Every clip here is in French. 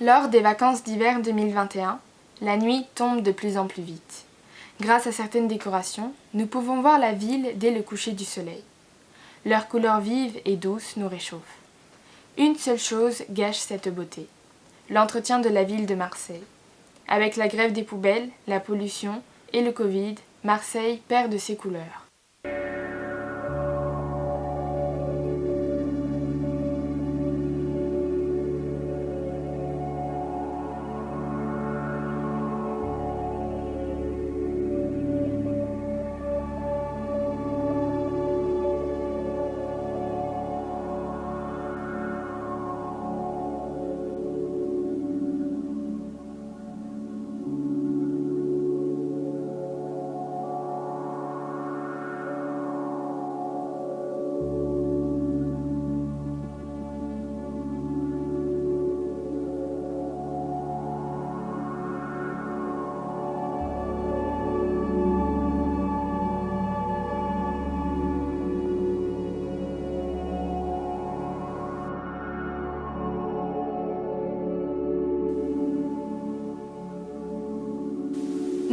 Lors des vacances d'hiver 2021, la nuit tombe de plus en plus vite. Grâce à certaines décorations, nous pouvons voir la ville dès le coucher du soleil. Leur couleur vive et douce nous réchauffe. Une seule chose gâche cette beauté, l'entretien de la ville de Marseille. Avec la grève des poubelles, la pollution et le Covid, Marseille perd de ses couleurs.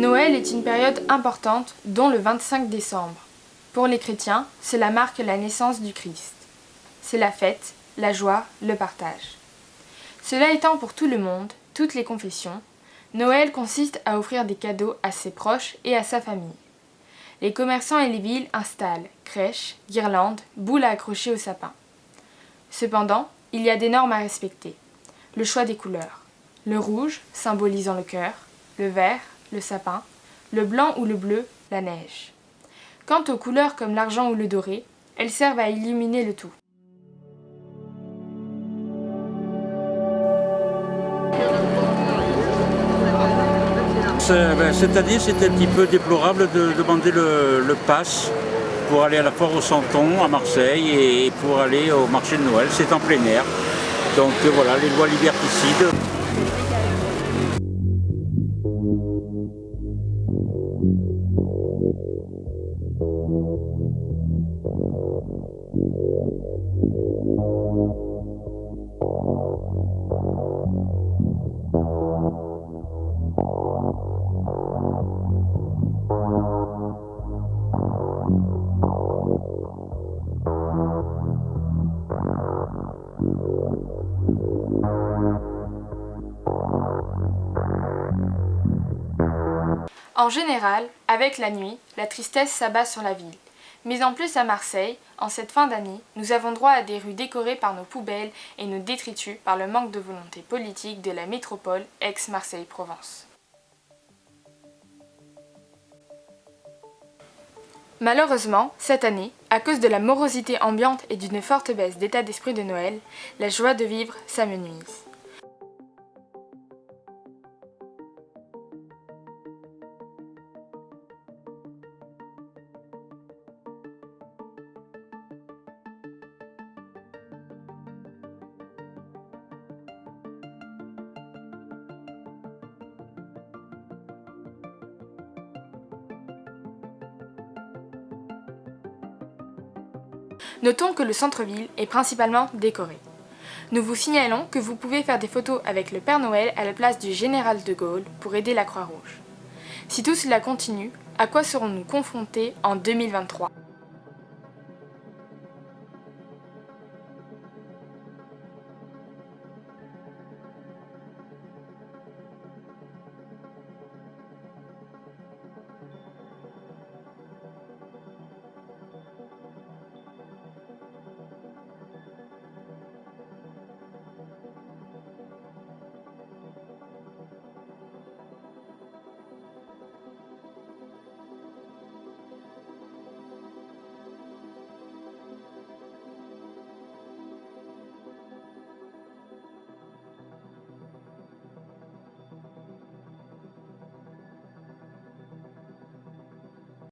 Noël est une période importante, dont le 25 décembre. Pour les chrétiens, cela marque la naissance du Christ. C'est la fête, la joie, le partage. Cela étant pour tout le monde, toutes les confessions, Noël consiste à offrir des cadeaux à ses proches et à sa famille. Les commerçants et les villes installent crèches, guirlandes, boules à accrocher au sapin. Cependant, il y a des normes à respecter. Le choix des couleurs. Le rouge, symbolisant le cœur, le vert, le sapin, le blanc ou le bleu, la neige. Quant aux couleurs comme l'argent ou le doré, elles servent à illuminer le tout. Ben, cette année, c'était un petit peu déplorable de demander le, le pass pour aller à la foire au Santon à Marseille et pour aller au marché de Noël. C'est en plein air. Donc voilà, les lois liberticides. En général, avec la nuit, la tristesse s'abat sur la ville. Mais en plus à Marseille, en cette fin d'année, nous avons droit à des rues décorées par nos poubelles et nos détritus par le manque de volonté politique de la métropole ex-Marseille-Provence. Malheureusement, cette année, à cause de la morosité ambiante et d'une forte baisse d'état d'esprit de Noël, la joie de vivre s'amenuise. Notons que le centre-ville est principalement décoré. Nous vous signalons que vous pouvez faire des photos avec le Père Noël à la place du Général de Gaulle pour aider la Croix-Rouge. Si tout cela continue, à quoi serons-nous confrontés en 2023